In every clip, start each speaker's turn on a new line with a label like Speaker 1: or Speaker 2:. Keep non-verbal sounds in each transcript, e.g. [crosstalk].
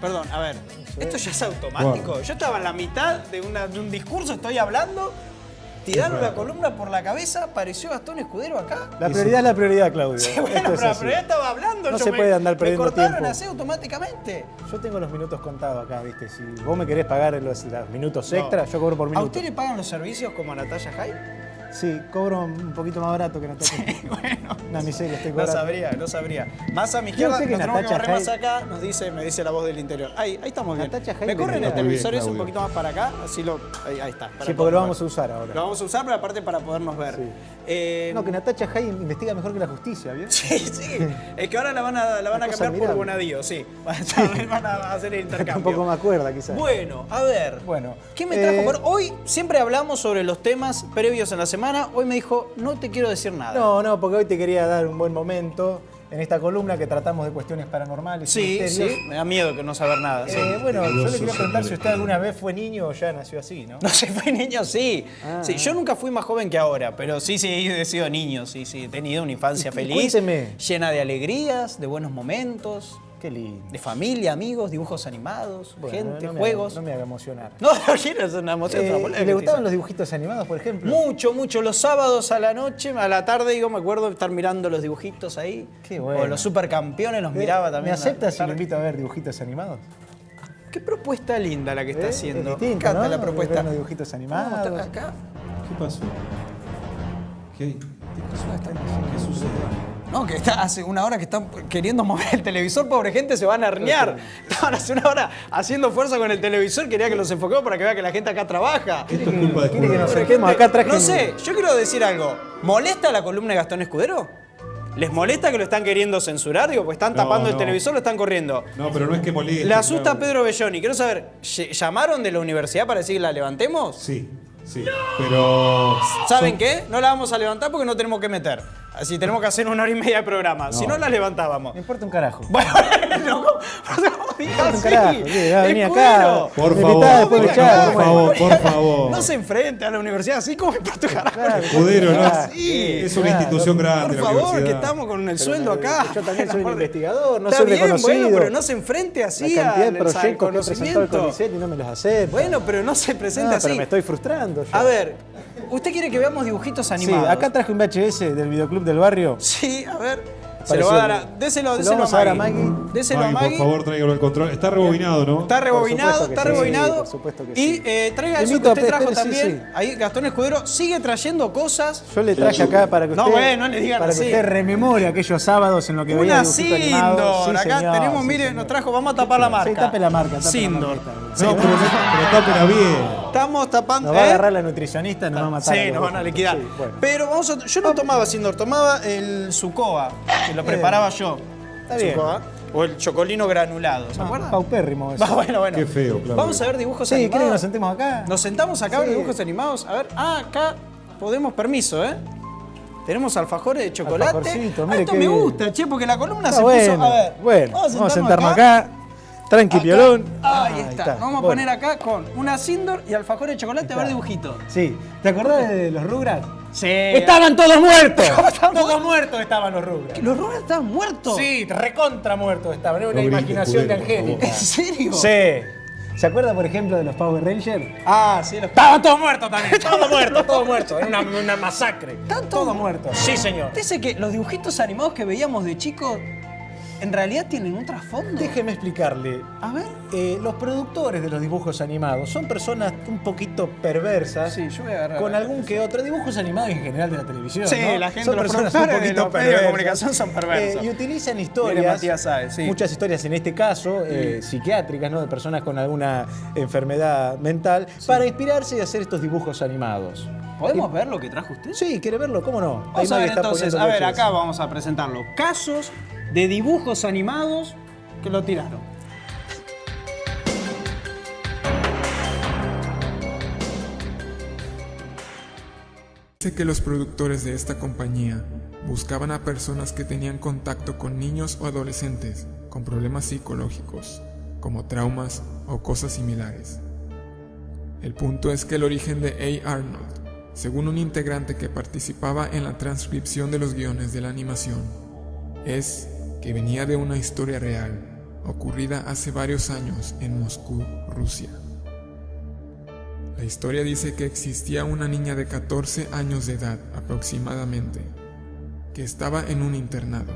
Speaker 1: Perdón, a ver. Esto ya es automático. Yo estaba en la mitad de, una- de un discurso, estoy hablando. Tiraron la columna por la cabeza, apareció Gastón Escudero acá.
Speaker 2: La prioridad es la prioridad, Claudio.
Speaker 1: Sí, bueno,
Speaker 2: Esto
Speaker 1: pero, pero ya estaba hablando.
Speaker 2: No
Speaker 1: yo
Speaker 2: se
Speaker 1: me-
Speaker 2: puede andar perdiendo
Speaker 1: Me cortaron
Speaker 2: tiempo.
Speaker 1: así automáticamente.
Speaker 2: Yo tengo los minutos contados acá, ¿viste? Si vos me querés pagar los, los minutos extra, yo cobro por
Speaker 1: ¿A
Speaker 2: minuto.
Speaker 1: usted le pagan los servicios como a Natalia Jai?
Speaker 2: Sí, cobro un poquito más barato que Natacha. [laughs]
Speaker 1: bueno.
Speaker 2: Una miseria estoy
Speaker 1: No
Speaker 2: cobrando.
Speaker 1: sabría, no sabría. Más a mi izquierda,
Speaker 2: que
Speaker 1: nos tenemos que
Speaker 2: Natacha
Speaker 1: barrer más acá, nos dice, me dice la voz del interior. Ahí, ahí estamos bien.
Speaker 2: Natacha
Speaker 1: Me corren
Speaker 2: vendría.
Speaker 1: el televisor
Speaker 3: Muy bien,
Speaker 1: ese un poquito más para acá, así lo. Ahí, ahí está. para
Speaker 2: Sí, porque lo vamos a usar ahora.
Speaker 1: Lo vamos a usar, pero aparte para podernos ver.
Speaker 2: Sí.
Speaker 1: Eh,
Speaker 2: No, que Natacha Jai investiga mejor que la justicia, ¿bien?
Speaker 1: Sí, sí. Es que ahora la van a, la van a cambiar por
Speaker 2: admirable.
Speaker 1: Bonadío, sí. [laughs] Van a hacer el [laughs] intercambio.
Speaker 2: Tampoco me acuerda, quizás.
Speaker 1: Bueno, a ver.
Speaker 2: Bueno,
Speaker 1: ¿Qué me trajo?
Speaker 2: eh,
Speaker 1: por- Hoy siempre hablamos sobre los temas previos en la semana. Hoy me dijo, no te quiero decir nada.
Speaker 2: No, no, porque hoy te quería dar un buen momento en esta columna que tratamos de cuestiones paranormales.
Speaker 1: Sí, sí. Me da miedo que no saber nada. sí.
Speaker 2: Eh, bueno, yo le quería preguntar si usted alguna vez fue niño o ya nació así, ¿no? [laughs]
Speaker 1: No sé, fue niño, sí.
Speaker 2: Ah,
Speaker 1: sí.
Speaker 2: ah.
Speaker 1: Yo nunca fui más joven que ahora, pero sí, sí, he sido niño, sí, sí. He tenido una infancia [laughs] feliz,
Speaker 2: cuénteme.
Speaker 1: llena de alegrías, de buenos momentos,
Speaker 2: Qué lindo.
Speaker 1: de familia, amigos, dibujos animados,
Speaker 2: Bueno,
Speaker 1: gente,
Speaker 2: no me
Speaker 1: juegos.
Speaker 2: haga- no me haga emocionar. [laughs]
Speaker 1: No, no quiero, es una emoción.
Speaker 2: Eh,
Speaker 1: es una
Speaker 2: ¿y
Speaker 1: polémica,
Speaker 2: ¿Le gustaban los dibujitos animados, por ejemplo?
Speaker 1: Mucho, mucho. Los sábados a la noche, a la tarde, digo, me acuerdo de estar mirando los dibujitos ahí.
Speaker 2: Qué bueno.
Speaker 1: O los supercampeones los
Speaker 2: Eh,
Speaker 1: miraba también.
Speaker 2: ¿Me
Speaker 1: a la
Speaker 2: acepta si lo invito a ver dibujitos animados?
Speaker 1: Qué propuesta linda la que está
Speaker 2: Eh,
Speaker 1: haciendo.
Speaker 2: Es distinto,
Speaker 1: Me encanta
Speaker 2: ¿no?
Speaker 1: la propuesta.
Speaker 2: Ver unos dibujitos animados.
Speaker 1: Acá.
Speaker 3: ¿Qué pasó? ¿Qué hay? ¿Qué pasó? ¿Qué sucede?
Speaker 1: No, que está hace una hora que están queriendo mover el televisor, pobre gente, se van a herniar. Estaban hace una hora haciendo fuerza con el televisor, quería que los enfoquemos para que vea que la gente acá trabaja.
Speaker 3: Esto es culpa de
Speaker 2: que nos acá
Speaker 1: No sé, yo quiero decir algo. ¿Molesta la columna de Gastón Escudero? ¿Les molesta que lo están queriendo censurar? Digo, pues están
Speaker 3: No,
Speaker 1: tapando el televisor, lo están corriendo.
Speaker 3: No, pero no es que moleste.
Speaker 1: Le asusta a. Pedro Belloni. Quiero saber, ¿ll- ¿llamaron de la universidad para decir que la levantemos?
Speaker 3: Sí, sí. Pero.
Speaker 1: ¿Saben qué? No la vamos a levantar porque no tenemos que meter. Así tenemos que hacer una hora y media de programa. Si no, la levantábamos.
Speaker 2: Me importa un carajo.
Speaker 1: Bueno, [laughs] no, ¿cómo diga así?
Speaker 2: acá.
Speaker 3: Por favor, por favor, por favor, por favor.
Speaker 1: No se enfrente a la universidad así como carajo.
Speaker 2: Claro.
Speaker 3: Escudero, ¿no?
Speaker 1: Sí,
Speaker 3: es una institución grande.
Speaker 1: Por favor, que estamos con el sueldo acá.
Speaker 2: yo también [laughs] soy un investigador, no
Speaker 1: Está
Speaker 2: soy
Speaker 1: bien,
Speaker 2: reconocido.
Speaker 1: Bueno, pero no se enfrente así
Speaker 2: La cantidad de proyectos que. CONICET y no me los aceptan.
Speaker 1: Bueno, pero no se presenta así.
Speaker 2: pero me estoy frustrando. yo.
Speaker 1: A ver, ¿usted quiere que veamos dibujitos
Speaker 2: Sí,
Speaker 1: animados?
Speaker 2: acá traje un VHS del videoclub del barrio.
Speaker 1: Sí, a ver. Se lo va a dar a. Déselo,
Speaker 2: Se lo
Speaker 1: déselo a Maggie.
Speaker 2: Maggie.
Speaker 1: Déselo a
Speaker 3: Maggie, por favor, tráigalo al control. Está rebobinado, ¿no?
Speaker 1: Está rebobinado,
Speaker 2: supuesto que
Speaker 1: está
Speaker 2: sí,
Speaker 1: rebobinado.
Speaker 2: por supuesto que
Speaker 1: y
Speaker 2: sí.
Speaker 1: eh, traiga eso que usted trajo
Speaker 2: sí,
Speaker 1: también.
Speaker 2: sí.
Speaker 1: Ahí Gastón Escudero sigue trayendo cosas.
Speaker 2: Yo le traje acá para que
Speaker 1: No,
Speaker 2: usted,
Speaker 1: bueno, no le digan
Speaker 2: para
Speaker 1: así.
Speaker 2: que usted rememore aquellos sábados en los que veía
Speaker 1: Una
Speaker 2: animado.
Speaker 1: Sindor.
Speaker 2: Sí,
Speaker 1: Acá
Speaker 2: señor,
Speaker 1: tenemos,
Speaker 2: sí,
Speaker 1: mire,
Speaker 2: señor.
Speaker 1: nos trajo, vamos a tapar la marca.
Speaker 2: Sí, tape la marca, tape la
Speaker 1: Sindor.
Speaker 2: marquita.
Speaker 3: No, pero, pero tápela bien.
Speaker 1: Estamos tapando.
Speaker 2: Nos va a
Speaker 1: ¿eh?
Speaker 2: agarrar la nutricionista, nos va a matar.
Speaker 1: Sí,
Speaker 2: a
Speaker 1: nos van a liquidar.
Speaker 2: Sí, bueno.
Speaker 1: Pero vamos a, yo no tomaba Sindor, tomaba el Sucoa, que lo preparaba yo.
Speaker 2: Está bien.
Speaker 1: Sucoa. O el chocolino granulado, ¿se
Speaker 2: Ah,
Speaker 1: acuerdan?
Speaker 2: Paupérrimo [laughs] eso.
Speaker 1: Va, bueno, bueno.
Speaker 3: Qué feo, Claudio.
Speaker 1: Vamos a ver dibujos
Speaker 2: Sí, ¿quiere que nos
Speaker 1: animados.
Speaker 2: sentemos acá?
Speaker 1: Nos sentamos acá a ver dibujos animados. A ver, ah, acá podemos permiso, ¿eh? Tenemos alfajores de chocolate.
Speaker 2: Alfajorcito,
Speaker 1: Ah, esto
Speaker 2: qué
Speaker 1: me
Speaker 2: bien.
Speaker 1: gusta, che, porque la columna
Speaker 2: Está
Speaker 1: se
Speaker 2: bueno,
Speaker 1: puso. A ver,
Speaker 2: bueno, vamos a sentarnos acá. Tranqui,
Speaker 1: Acá.
Speaker 2: piolón.
Speaker 1: Ahí, está. Nos vamos a
Speaker 2: Bueno.
Speaker 1: poner acá con una Sindor y alfajores de chocolate a ver
Speaker 2: está.
Speaker 1: dibujitos.
Speaker 2: Sí, ¿te acordás de los Rugrats?
Speaker 1: Sí.
Speaker 2: ¡Estaban todos muertos! [laughs]
Speaker 1: estaban
Speaker 2: todos muertos estaban los Rugrats.
Speaker 1: ¿Los Rugrats estaban muertos?
Speaker 2: Sí, recontra muertos estaban. Era una
Speaker 3: No
Speaker 2: imaginación de Angélica.
Speaker 1: ¿En serio?
Speaker 2: Sí. ¿Se acuerda, por ejemplo, de los Power Rangers?
Speaker 1: Ah, sí, los
Speaker 2: Estaban todos muertos también. [laughs] Todos muertos, todos muertos. Era una, una masacre.
Speaker 1: ¿Están
Speaker 2: todos muertos. Sí, señor.
Speaker 1: Dice que los dibujitos animados que veíamos de chicos en realidad tienen un trasfondo.
Speaker 2: Déjeme explicarle.
Speaker 1: A ver.
Speaker 2: Eh, los productores de los dibujos animados son personas un poquito perversas.
Speaker 1: Sí, yo voy a agarrar.
Speaker 2: Con algún que otro dibujos animados en general de la televisión.
Speaker 1: Sí,
Speaker 2: ¿no?
Speaker 1: la gente,
Speaker 2: son
Speaker 1: los
Speaker 2: personas un
Speaker 1: de
Speaker 2: poquito
Speaker 1: los medios de
Speaker 2: perversas.
Speaker 1: comunicación son perversos.
Speaker 2: Eh, y utilizan historias,
Speaker 1: sí.
Speaker 2: muchas historias en este caso, eh, psiquiátricas, ¿no? de personas con alguna enfermedad mental, para inspirarse y hacer estos dibujos animados.
Speaker 1: ¿Podemos ver lo que trajo usted?
Speaker 2: Sí, ¿quiere verlo? ¿Cómo no?
Speaker 1: Vamos a ver entonces, a ver, acá vamos a presentarlo. Casos de dibujos animados que lo tiraron.
Speaker 4: Dice que los productores de esta compañía buscaban a personas que tenían contacto con niños o adolescentes con problemas psicológicos, como traumas o cosas similares. El punto es que el origen de A. Arnold, según un integrante que participaba en la transcripción de los guiones de la animación, es que venía de una historia real ocurrida hace varios años en Moscú, Rusia. La historia dice que existía una niña de 14 años de edad aproximadamente, que estaba en un internado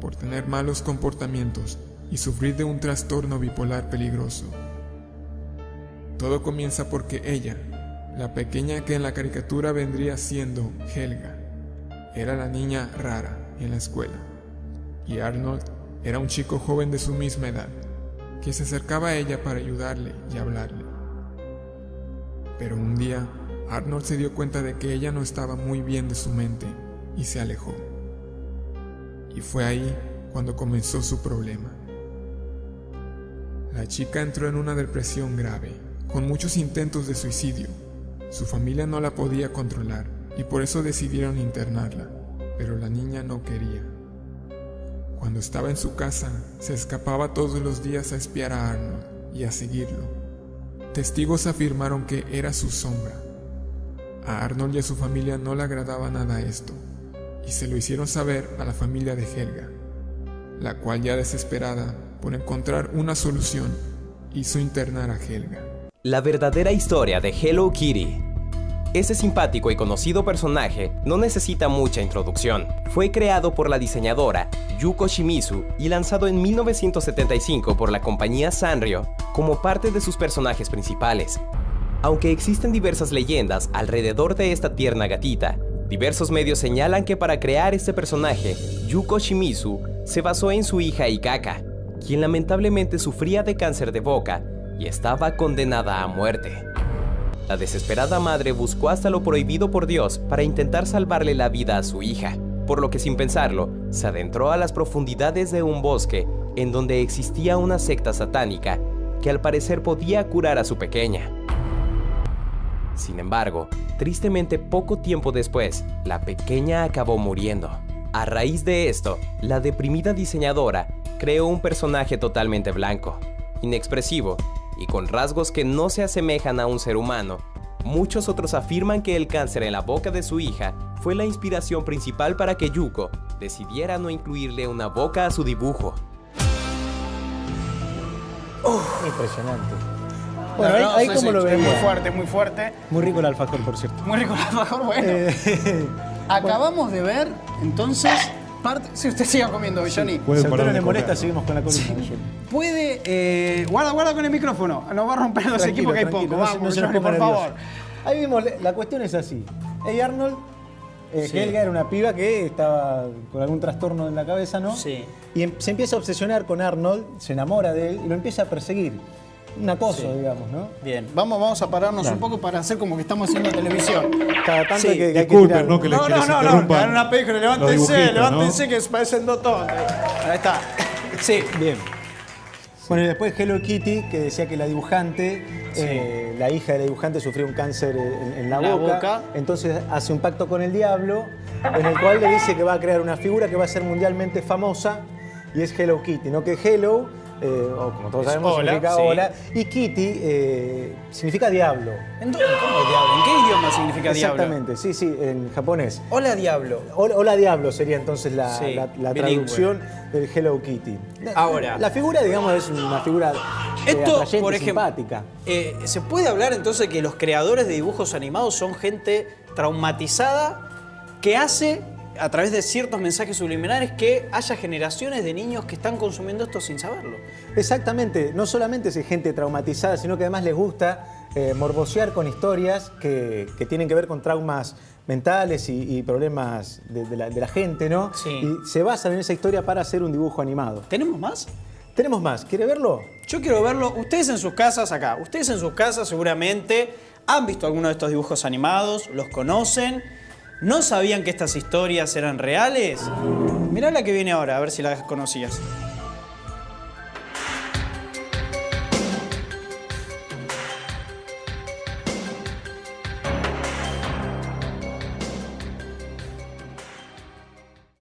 Speaker 4: por tener malos comportamientos y sufrir de un trastorno bipolar peligroso. Todo comienza porque ella, la pequeña que en la caricatura vendría siendo Helga, era la niña rara en la escuela, y Arnold era un chico joven de su misma edad, que se acercaba a ella para ayudarle y hablarle. Pero un día, Arnold se dio cuenta de que ella no estaba muy bien de su mente y se alejó. Y fue ahí cuando comenzó su problema. La chica entró en una depresión grave, con muchos intentos de suicidio. Su familia no la podía controlar y por eso decidieron internarla, pero la niña no quería. Cuando estaba en su casa, se escapaba todos los días a espiar a Arnold y a seguirlo. Testigos afirmaron que era su sombra. A Arnold y a su familia no le agradaba nada esto, y se lo hicieron saber a la familia de Helga, la cual ya desesperada por encontrar una solución, hizo internar a Helga.
Speaker 5: La verdadera historia de Hello Kitty ese simpático y conocido personaje no necesita mucha introducción. Fue creado por la diseñadora Yuko Shimizu y lanzado en 1975 por la compañía Sanrio como parte de sus personajes principales. Aunque existen diversas leyendas alrededor de esta tierna gatita, diversos medios señalan que para crear este personaje, Yuko Shimizu se basó en su hija Ikaka, quien lamentablemente sufría de cáncer de boca y estaba condenada a muerte. La desesperada madre buscó hasta lo prohibido por Dios para intentar salvarle la vida a su hija, por lo que sin pensarlo, se adentró a las profundidades de un bosque en donde existía una secta satánica que al parecer podía curar a su pequeña. Sin embargo, tristemente poco tiempo después, la pequeña acabó muriendo. A raíz de esto, la deprimida diseñadora creó un personaje totalmente blanco, inexpresivo y con rasgos que no se asemejan a un ser humano. Muchos otros afirman que el cáncer en la boca de su hija fue la inspiración principal para que Yuko decidiera no incluirle una boca a su dibujo.
Speaker 2: Impresionante.
Speaker 1: No,
Speaker 2: Bueno, ahí,
Speaker 1: no,
Speaker 2: ahí
Speaker 1: sí,
Speaker 2: como lo veía.
Speaker 1: Muy fuerte, muy fuerte.
Speaker 2: Muy rico el alfajor, por cierto.
Speaker 1: Muy rico el alfajor, bueno.
Speaker 2: Eh, [laughs]
Speaker 1: Acabamos de ver, entonces, parte... Si usted siga comiendo, Johnny.
Speaker 2: si
Speaker 3: Pueden
Speaker 2: a usted no
Speaker 3: de
Speaker 2: le molesta,
Speaker 3: comer.
Speaker 2: seguimos con la columna.
Speaker 1: Puede... eh, guarda, guarda con el micrófono. Nos va a romper los
Speaker 2: Tranquilo,
Speaker 1: equipos que hay poco.
Speaker 2: no
Speaker 1: Vamos,
Speaker 2: no
Speaker 1: Johnny, por
Speaker 2: nervioso.
Speaker 1: favor.
Speaker 2: Ahí vimos, la cuestión es así. Hey Arnold, eh,
Speaker 1: Sí.
Speaker 2: Helga era una piba que estaba con algún trastorno en la cabeza, ¿no?
Speaker 1: Sí.
Speaker 2: Y em- se empieza a obsesionar con Arnold, se enamora de él y lo empieza a perseguir. Un acoso,
Speaker 1: Sí.
Speaker 2: digamos, ¿no?
Speaker 1: Bien, vamos, vamos a pararnos un poco para hacer como que estamos haciendo televisión.
Speaker 2: Cada tanto
Speaker 1: Sí.
Speaker 2: que, hay que
Speaker 3: ¿no? Que les,
Speaker 1: No,
Speaker 3: que
Speaker 1: no,
Speaker 3: les
Speaker 1: no, no, una película, levántense, levántense que parecen dos tontos. Ahí está. Sí.
Speaker 2: Bien. Bueno, y después Hello Kitty, que decía que la dibujante, eh, la hija de la dibujante sufrió un cáncer en, en la,
Speaker 1: La
Speaker 2: boca,
Speaker 1: boca.
Speaker 2: Entonces hace un pacto con el diablo, en el cual le dice que va a crear una figura que va a ser mundialmente famosa, y es Hello Kitty. No que Hello, eh, o como todos
Speaker 1: Es
Speaker 2: sabemos,
Speaker 1: hola,
Speaker 2: significa
Speaker 1: sí.
Speaker 2: hola, y Kitty eh, significa diablo.
Speaker 1: ¿En dónde? ¿Cómo diablo? ¿En qué idioma significa diablo?
Speaker 2: Exactamente, sí, sí, en japonés.
Speaker 1: Hola, diablo.
Speaker 2: Hola, hola diablo sería entonces la,
Speaker 1: Sí,
Speaker 2: la- la
Speaker 1: bilingüe.
Speaker 2: traducción del Hello Kitty.
Speaker 1: Ahora.
Speaker 2: La figura, digamos, es una figura eh,
Speaker 1: Esto,
Speaker 2: atrayente,
Speaker 1: por ejemplo,
Speaker 2: simpática.
Speaker 1: eh, ¿se puede hablar entonces que los creadores de dibujos animados son gente traumatizada que hace, a través de ciertos mensajes subliminares, que haya generaciones de niños que están consumiendo esto sin saberlo?
Speaker 2: Exactamente, no solamente es gente traumatizada, sino que además les gusta eh, morbosear con historias que, que tienen que ver con traumas mentales y, y problemas de, de la, de la gente, ¿no?
Speaker 1: Sí.
Speaker 2: Y se basan en esa historia para hacer un dibujo animado.
Speaker 1: ¿Tenemos más?
Speaker 2: Tenemos más, ¿quiere verlo?
Speaker 1: Yo quiero verlo. Ustedes en sus casas, acá, ustedes en sus casas seguramente han visto alguno de estos dibujos animados, los conocen, no sabían que estas historias eran reales. Mirá la que viene ahora, a ver si la conocías.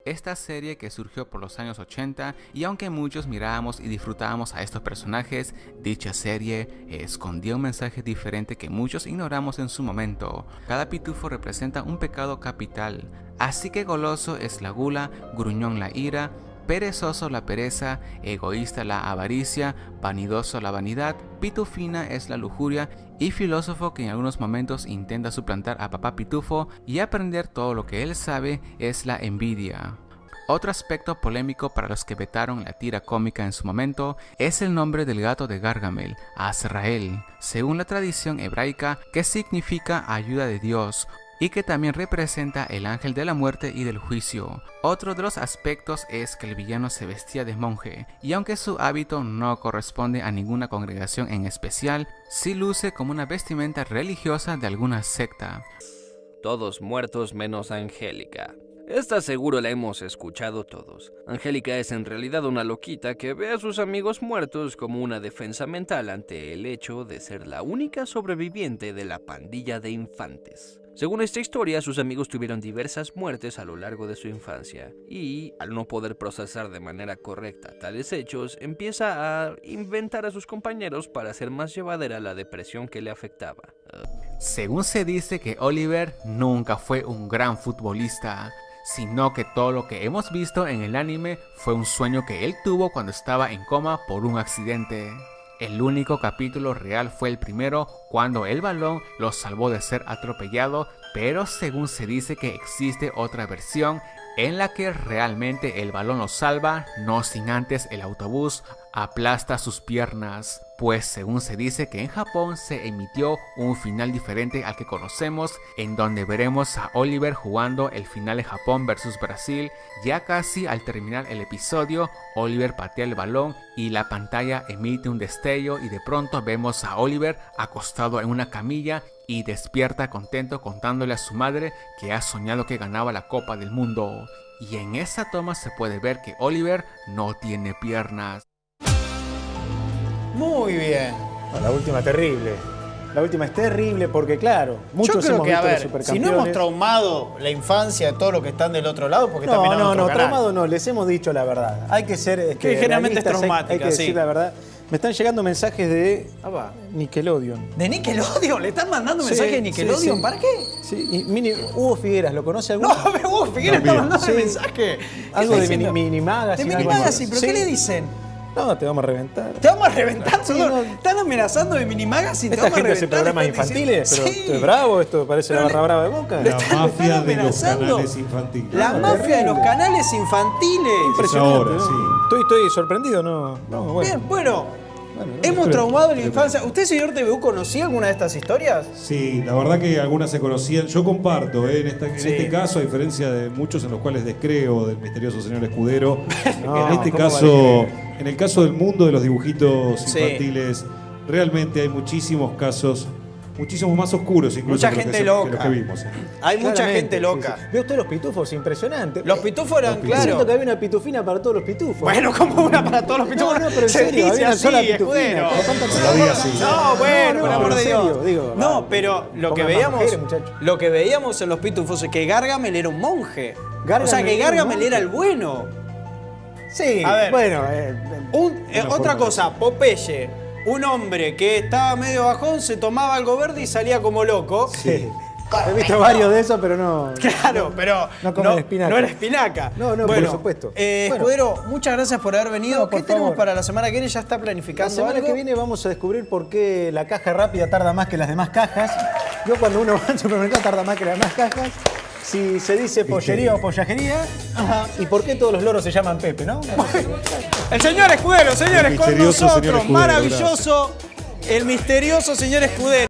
Speaker 6: Esta serie que surgió por los años 80 y aunque muchos mirábamos y disfrutábamos a estos personajes, dicha serie escondía un mensaje diferente que muchos ignoramos en su momento. Cada pitufo representa un pecado capital, así que goloso es la gula, gruñón la ira, perezoso la pereza, egoísta la avaricia, vanidoso la vanidad, pitufina es la lujuria y filósofo que en algunos momentos intenta suplantar a papá pitufo y aprender todo lo que él sabe es la envidia. Otro aspecto polémico para los que vetaron la tira cómica en su momento es el nombre del gato de Gargamel, Azrael, según la tradición hebraica que significa ayuda de Dios, y que también representa el ángel de la muerte y del juicio. Otro de los aspectos es que el villano se vestía de monje, y aunque su hábito no corresponde a ninguna congregación en especial, sí luce como una vestimenta religiosa de alguna secta.
Speaker 7: Todos muertos menos Angélica. Esta seguro la hemos escuchado todos. Angélica es en realidad una loquita que ve a sus amigos muertos como una defensa mental ante el hecho de ser la única sobreviviente de la pandilla de infantes. Según esta historia, sus amigos tuvieron diversas muertes a lo largo de su infancia y, al no poder procesar de manera correcta tales hechos, empieza a inventar a sus compañeros para hacer más llevadera la depresión que le afectaba.
Speaker 6: Según se dice que Oliver nunca fue un gran futbolista, sino que todo lo que hemos visto en el anime fue un sueño que él tuvo cuando estaba en coma por un accidente. El único capítulo real fue el primero, cuando el balón lo salvó de ser atropellado, pero según se dice que existe otra versión en la que realmente el balón lo salva, no sin antes el autobús aplasta sus piernas, pues según se dice que en Japón se emitió un final diferente al que conocemos, en donde veremos a Oliver jugando el final de Japón versus Brasil, ya casi al terminar el episodio, Oliver patea el balón y la pantalla emite un destello y de pronto vemos a Oliver acostado en una camilla y despierta contento contándole a su madre que ha soñado que ganaba la Copa del Mundo. Y en esa toma se puede ver que Oliver no tiene piernas.
Speaker 1: Muy bien.
Speaker 2: No, la última terrible. La última es terrible porque, claro, muchos
Speaker 1: Yo creo
Speaker 2: hemos
Speaker 1: que, a
Speaker 2: visto
Speaker 1: ver,
Speaker 2: los supercampeones.
Speaker 1: si no hemos traumado la infancia de todos los que están del otro lado, porque
Speaker 2: No,
Speaker 1: mirando
Speaker 2: no, no,
Speaker 1: canal.
Speaker 2: traumado no, les hemos dicho la verdad. Hay que ser. este,
Speaker 1: Que generalmente es
Speaker 2: hay-
Speaker 1: traumática,
Speaker 2: Hay, que
Speaker 1: sí.
Speaker 2: decir la verdad. Me están llegando mensajes de
Speaker 1: Ah, va.
Speaker 2: Nickelodeon.
Speaker 1: ¿De Nickelodeon? ¿Le están mandando
Speaker 2: Sí,
Speaker 1: mensajes de
Speaker 2: sí,
Speaker 1: Nickelodeon?
Speaker 2: sí.
Speaker 1: ¿Para qué?
Speaker 2: Sí, y mini- Hugo Figueras, ¿lo conoce alguno?
Speaker 1: No, me vos, Figueres está mandando
Speaker 2: Sí.
Speaker 1: mensaje. ¿Qué
Speaker 2: Algo de mini, mini Magazine.
Speaker 1: De Mini. Magazine, ¿pero
Speaker 2: Sí.
Speaker 1: qué le dicen?
Speaker 2: No, te vamos a reventar.
Speaker 1: Te vamos a reventar,
Speaker 2: no.
Speaker 1: Están amenazando de Mini Magazine. te
Speaker 2: Esta
Speaker 1: vamos a
Speaker 2: gente hace
Speaker 1: reventar,
Speaker 2: programas
Speaker 1: están
Speaker 2: infantiles,
Speaker 1: diciendo-
Speaker 2: pero
Speaker 1: Sí.
Speaker 2: esto es bravo, esto parece
Speaker 1: Pero
Speaker 2: la
Speaker 1: le-
Speaker 2: barra brava de Boca.
Speaker 3: La
Speaker 1: están-
Speaker 3: mafia
Speaker 1: están
Speaker 3: de los
Speaker 1: amenazando.
Speaker 3: canales infantiles.
Speaker 1: La
Speaker 2: No,
Speaker 1: mafia de los canales infantiles.
Speaker 2: Impresionante,
Speaker 3: ahora,
Speaker 2: ¿no?
Speaker 3: sí.
Speaker 2: Estoy, estoy sorprendido, ¿no? no bueno.
Speaker 1: Bien, bueno.
Speaker 2: Bueno, no,
Speaker 1: Hemos
Speaker 3: pero-
Speaker 1: traumado la infancia. ¿Usted, señor TVU, conocía alguna de estas historias?
Speaker 3: Sí, la verdad que algunas se conocían. Yo comparto, ¿eh? en, esta- en
Speaker 1: Sí.
Speaker 3: este caso, a diferencia de muchos en los cuales descreo del misterioso señor Escudero, [laughs]
Speaker 2: No,
Speaker 3: en este
Speaker 2: ¿cómo va a
Speaker 3: caso? En el caso del mundo de los dibujitos
Speaker 1: Sí.
Speaker 3: infantiles, realmente hay muchísimos casos, muchísimos más oscuros incluso
Speaker 1: Mucha
Speaker 3: que los
Speaker 1: gente
Speaker 3: que, se-
Speaker 1: loca.
Speaker 3: que los que vimos.
Speaker 1: Hay mucha gente loca.
Speaker 2: sí. Veo usted los pitufos, impresionante.
Speaker 1: Los pitufos eran,
Speaker 3: Los pitufos.
Speaker 2: Siento que
Speaker 1: claro.
Speaker 2: había una pitufina para todos los pitufos.
Speaker 1: Bueno, como una para todos los pitufos.
Speaker 2: No, no, pero en
Speaker 1: Se
Speaker 2: serio,
Speaker 1: dice
Speaker 2: había una
Speaker 1: así,
Speaker 2: sola pitufina.
Speaker 1: escudero.
Speaker 2: ¿Con cuántas
Speaker 3: No
Speaker 1: bueno,
Speaker 2: No,
Speaker 1: por
Speaker 2: no,
Speaker 1: amor de Dios.
Speaker 2: serio, digo,
Speaker 1: no,
Speaker 2: vale.
Speaker 1: pero lo que veíamos,
Speaker 2: mujeres,
Speaker 1: lo que veíamos en los pitufos es que Gargamel era un monje.
Speaker 2: Gargamel
Speaker 1: o sea, que Gargamel era el bueno.
Speaker 2: Sí,
Speaker 1: A ver.
Speaker 2: bueno. eh,
Speaker 1: Un- eh,
Speaker 3: Una
Speaker 1: otra cosa, Popeye, un hombre que estaba medio bajón, se tomaba algo verde y salía como loco.
Speaker 2: sí. He visto varios de esos, pero no.
Speaker 1: Claro, pero
Speaker 2: no comen espinaca.
Speaker 1: no era espinaca.
Speaker 2: No, no, por supuesto.
Speaker 1: eh,
Speaker 2: Bueno.
Speaker 1: Escudero, muchas gracias por haber venido.
Speaker 2: No, por
Speaker 1: ¿Qué tenemos para la semana que viene? ¿Ya está
Speaker 2: La
Speaker 1: planificando
Speaker 2: semana
Speaker 1: algo?
Speaker 2: que viene vamos a descubrir por qué la caja rápida tarda más que las demás cajas. Yo cuando uno va al supermercado tarda más que las demás cajas. Si se dice pollería o pollajería. ¿Y por qué todos los loros se llaman Pepe, no?
Speaker 1: El señor Escudero, señores,
Speaker 3: El
Speaker 1: con
Speaker 3: misterioso
Speaker 1: nosotros.
Speaker 3: señor Escudero,
Speaker 1: Maravilloso. El misterioso señor Escudero.